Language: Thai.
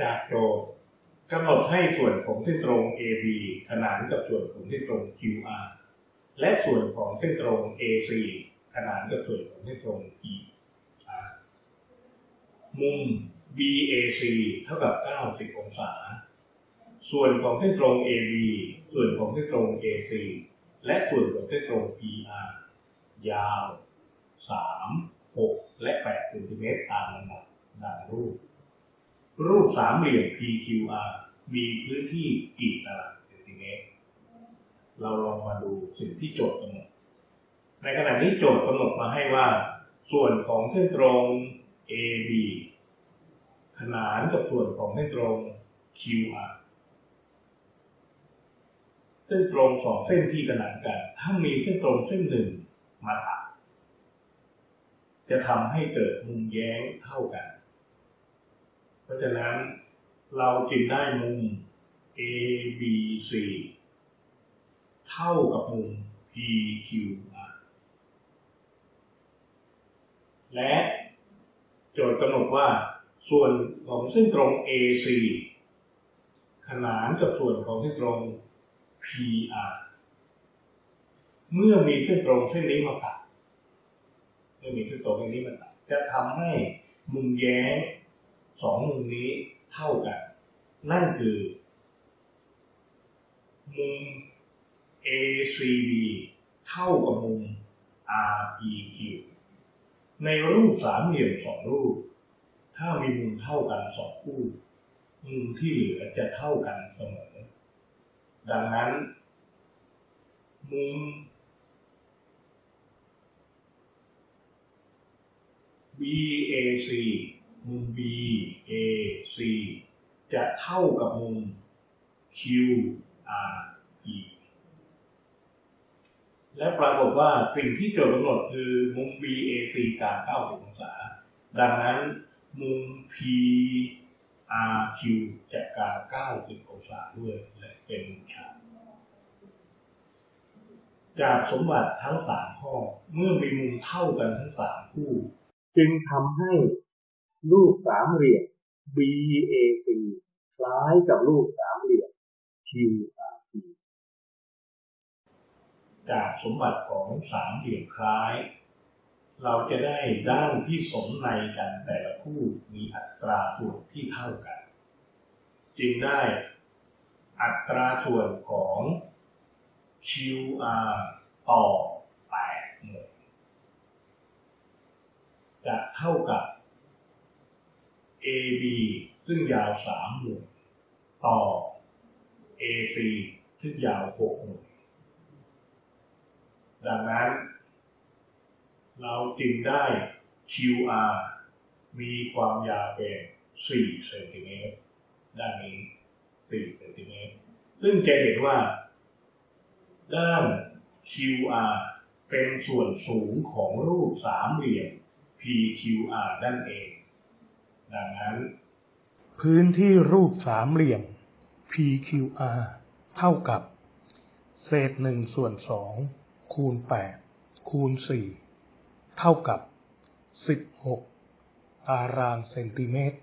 จากโจทย์กำหนดให้ส่วนของเส้นตรง AB ขนานกับส่วนของเส้นตรง QR และส่วนของเส้นตรง AC ขนานกับส่วนของเส้นตรง PR มุม BAC เท่ากับ 90 องศา ส่วนของเส้นตรง AB ส่วนของเส้นตรง AC และส่วนของเส้นตรง PR ยาว 3 6 และ8เซนติเมตรตามลำดับดังรูป รูปสามเหลี่ยม PQR มีพื้นที่กี่ตารางเซนติเมตร เราลองมาดูสิ่งที่โจทย์กำหนด ในขณะนี้โจทย์กำหนดมาให้ว่า ส่วนของเส้นตรง AB ขนานกับส่วนของเส้นตรง QR เส้นตรงสองเส้นที่ขนานกัน ถ้ามีเส้นตรงเส้นหนึ่งมาตัดจะทำให้เกิดมุมแย้งเท่ากัน เพราะฉะนั้นเราจึงได้มุม ABC เท่ากับมุม PQR และโจทย์กำหนดว่าส่วนของเส้นตรง AC ขนานกับส่วนของเส้นตรง PR เมื่อมีเส้นตรงเส้นนี้มาตัดเมื่อมีเส้นตรงเส้นนี้มาตัดจะทำให้มุมแย้ง สองมุมนี้เท่ากัน นั่นคือ มุม ACB เท่ากับมุม RPQ ในรูปสามเหลี่ยมสองรูป ถ้ามีมุมเท่ากันสองคู่ มุมที่เหลือจะเท่ากันเสมอ ดังนั้น มุม BAC มุม BAC จะเท่ากับมุม QRP และปรากฏว่าสิ่งที่โจทย์กำหนดคือมุม BAC การ90องศา ดังนั้นมุม PRQ จะการ90องศาด้วยและเป็นมุมฉากจากสมบัติทั้งสามข้อเมื่อมีมุมเท่ากันทั้งสามคู่ จึงทำให้ รูปสามเหลี่ยม BAC คล้ายกับรูปสามเหลี่ยม QRP จากสมบัติของสามเหลี่ยมคล้าย เราจะได้ด้านที่สมในกันแต่ละคู่มีอัตราส่วนที่เท่ากัน จึงได้อัตราส่วนของ QR ต่อ8หน่วยจะเท่ากับ AB ซึ่งยาว3หน่วยต่อ AC ซึ่งยาว6หน่วยดังนั้น เราจึงได้ QR มีความยาวเป็น4เซนติเมตรด้านนี้4เซนติเมตรซึ่งจะเห็นว่า ด้าน QR เป็นส่วนสูงของรูปสามเหลี่ยม PQR นั่นเอง ดังนั้น พื้นที่รูปสามเหลี่ยม PQR เท่ากับ เศษหนึ่งส่วนสองคูณแปดคูณสี่เท่ากับสิบหกตารางเซนติเมตร